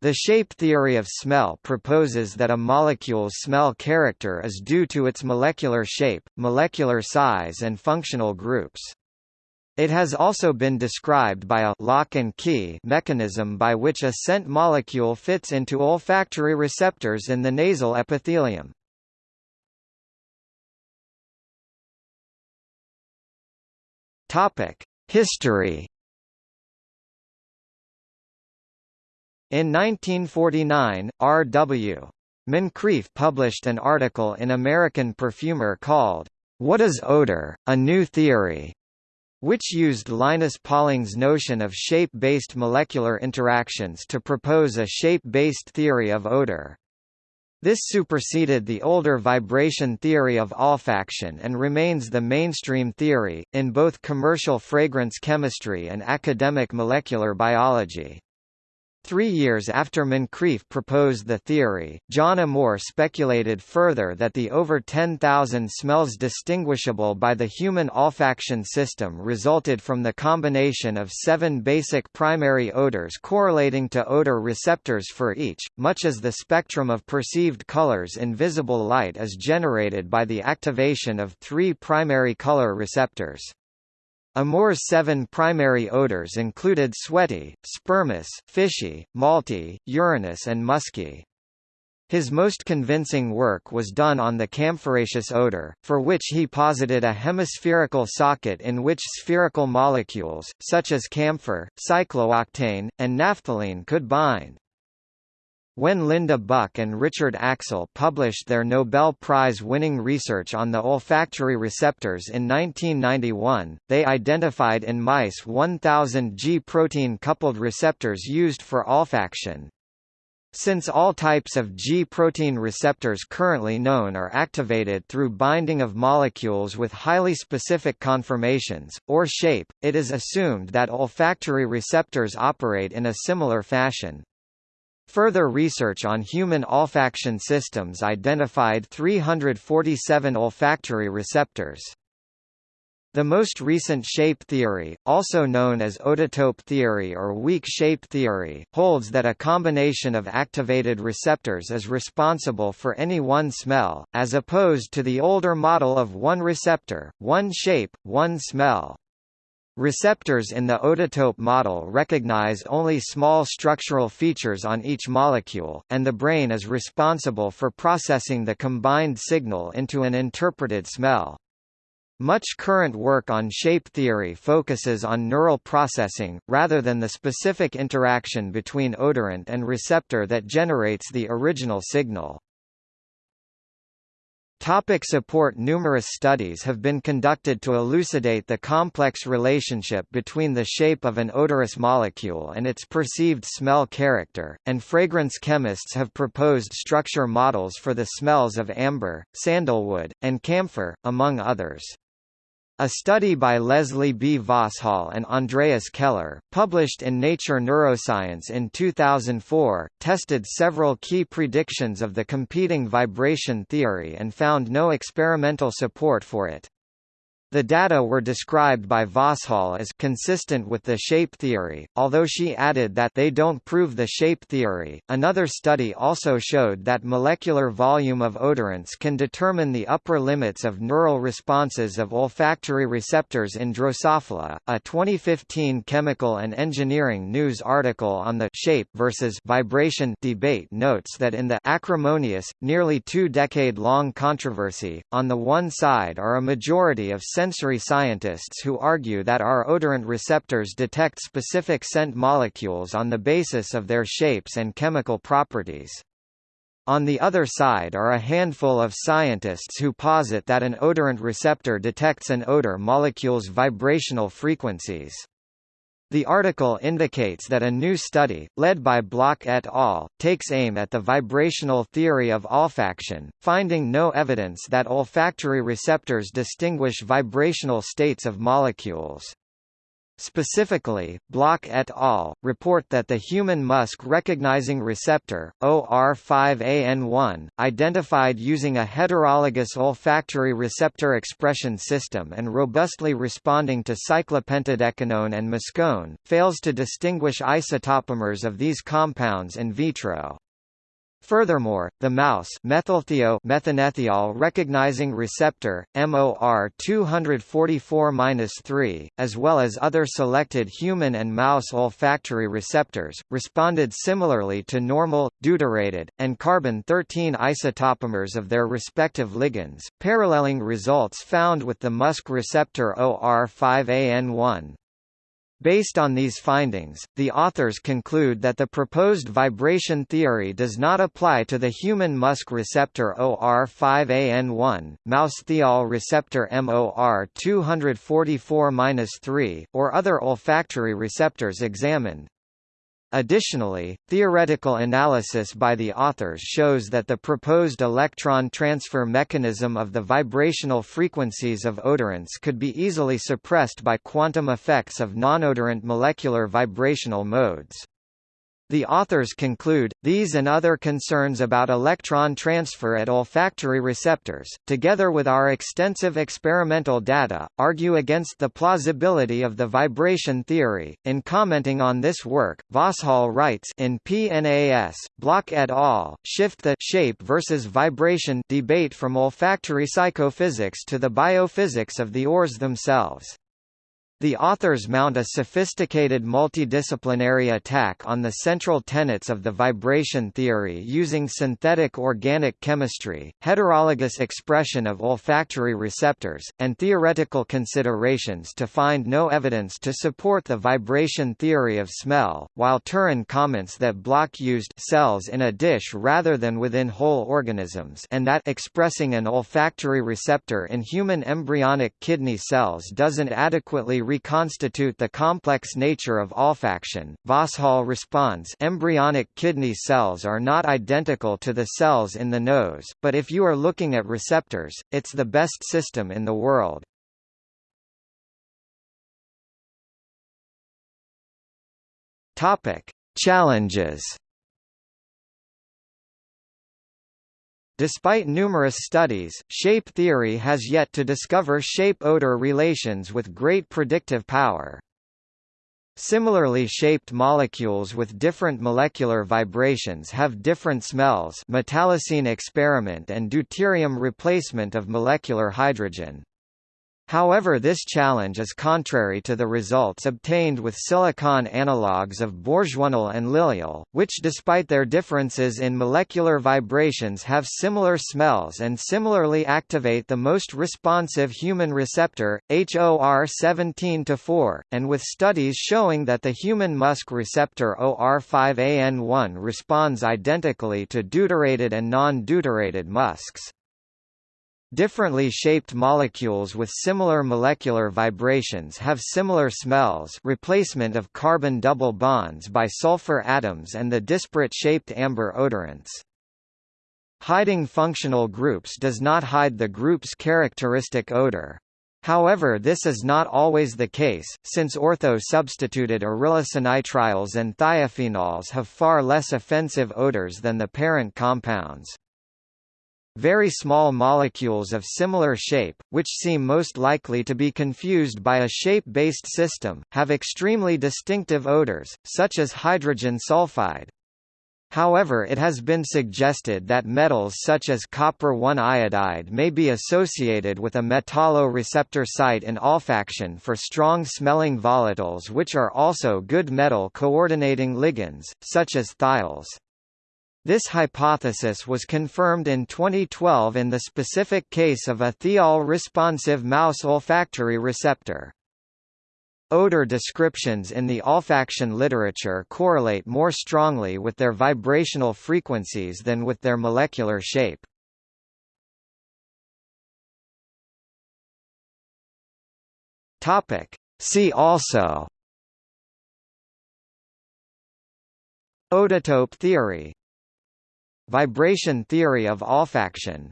The shape theory of smell proposes that a molecule's smell character is due to its molecular shape, molecular size and functional groups. It has also been described by a lock and key mechanism by which a scent molecule fits into olfactory receptors in the nasal epithelium. History In 1949, R.W. Moncrieff published an article in American Perfumer called, What is Odor? A New Theory, which used Linus Pauling's notion of shape-based molecular interactions to propose a shape-based theory of odor. This superseded the older vibration theory of olfaction and remains the mainstream theory, in both commercial fragrance chemistry and academic molecular biology. Three years after Moncrieff proposed the theory, John Amoore speculated further that the over 10,000 smells distinguishable by the human olfaction system resulted from the combination of seven basic primary odors correlating to odor receptors for each, much as the spectrum of perceived colors in visible light is generated by the activation of three primary color receptors. Amoore's seven primary odors included sweaty, spermous, fishy, malty, urinous and musky. His most convincing work was done on the camphoraceous odor, for which he posited a hemispherical socket in which spherical molecules, such as camphor, cyclooctane, and naphthalene could bind. When Linda Buck and Richard Axel published their Nobel Prize-winning research on the olfactory receptors in 1991, they identified in mice 1,000 G protein-coupled receptors used for olfaction. Since all types of G protein receptors currently known are activated through binding of molecules with highly specific conformations, or shape, it is assumed that olfactory receptors operate in a similar fashion. Further research on human olfaction systems identified 347 olfactory receptors. The most recent shape theory, also known as odotope theory or weak shape theory, holds that a combination of activated receptors is responsible for any one smell, as opposed to the older model of one receptor, one shape, one smell. Receptors in the odotope model recognize only small structural features on each molecule, and the brain is responsible for processing the combined signal into an interpreted smell. Much current work on shape theory focuses on neural processing, rather than the specific interaction between odorant and receptor that generates the original signal. Topic support Numerous studies have been conducted to elucidate the complex relationship between the shape of an odorous molecule and its perceived smell character, and fragrance chemists have proposed structure models for the smells of amber, sandalwood, and camphor, among others. A study by Leslie B. Vosshall and Andreas Keller, published in Nature Neuroscience in 2004, tested several key predictions of the competing vibration theory and found no experimental support for it. The data were described by Vosshall as consistent with the shape theory, although she added that they don't prove the shape theory. Another study also showed that molecular volume of odorants can determine the upper limits of neural responses of olfactory receptors in Drosophila. A 2015 Chemical and Engineering News article on the shape versus vibration debate notes that in the acrimonious, nearly two-decade-long controversy, on the one side are a majority of sensory scientists who argue that our odorant receptors detect specific scent molecules on the basis of their shapes and chemical properties. On the other side are a handful of scientists who posit that an odorant receptor detects an odor molecule's vibrational frequencies. The article indicates that a new study, led by Block et al., takes aim at the vibrational theory of olfaction, finding no evidence that olfactory receptors distinguish vibrational states of molecules. Specifically, Block et al. report that the human musk recognizing receptor, OR5AN1, identified using a heterologous olfactory receptor expression system and robustly responding to cyclopentadecanone and muscone, fails to distinguish isotopomers of these compounds in vitro. Furthermore, the mouse methanethiol recognizing receptor MOR 244-3, as well as other selected human and mouse olfactory receptors, responded similarly to normal, deuterated, and carbon-13 isotopomers of their respective ligands, paralleling results found with the musk receptor OR5AN1. Based on these findings, the authors conclude that the proposed vibration theory does not apply to the human musk receptor OR5AN1, mouse thiol receptor MOR 244-3, or other olfactory receptors examined. Additionally, theoretical analysis by the authors shows that the proposed electron transfer mechanism of the vibrational frequencies of odorants could be easily suppressed by quantum effects of nonodorant molecular vibrational modes. The authors conclude, these and other concerns about electron transfer at olfactory receptors, together with our extensive experimental data, argue against the plausibility of the vibration theory. In commenting on this work, Vosshall writes in PNAS, Block et al., shift the shape versus vibration debate from olfactory psychophysics to the biophysics of the ores themselves. The authors mount a sophisticated multidisciplinary attack on the central tenets of the vibration theory using synthetic organic chemistry, heterologous expression of olfactory receptors, and theoretical considerations to find no evidence to support the vibration theory of smell, while Turin comments that Block used cells in a dish rather than within whole organisms and that expressing an olfactory receptor in human embryonic kidney cells doesn't adequately reconstitute the complex nature of olfaction. Vosshall responds embryonic kidney cells are not identical to the cells in the nose, but if you are looking at receptors, it's the best system in the world. Topic: Challenges Despite numerous studies, shape theory has yet to discover shape-odor relations with great predictive power. Similarly shaped molecules with different molecular vibrations have different smells metallocene experiment and deuterium replacement of molecular hydrogen. However this challenge is contrary to the results obtained with silicon analogues of bourgeonal and lilial, which despite their differences in molecular vibrations have similar smells and similarly activate the most responsive human receptor, HOR 17-4, and with studies showing that the human musk receptor OR5AN1 responds identically to deuterated and non-deuterated musks. Differently shaped molecules with similar molecular vibrations have similar smells replacement of carbon double bonds by sulfur atoms and the disparate shaped amber odorants. Hiding functional groups does not hide the group's characteristic odor. However this is not always the case, since ortho-substituted arylisonitriles and thiophenols have far less offensive odors than the parent compounds. Very small molecules of similar shape, which seem most likely to be confused by a shape-based system, have extremely distinctive odors, such as hydrogen sulfide. However it has been suggested that metals such as copper-1 iodide may be associated with a metalloreceptor site in olfaction for strong-smelling volatiles which are also good metal coordinating ligands, such as thiols. This hypothesis was confirmed in 2012 in the specific case of a thiol-responsive mouse olfactory receptor. Odor descriptions in the olfaction literature correlate more strongly with their vibrational frequencies than with their molecular shape. See also Odotope theory Vibration theory of olfaction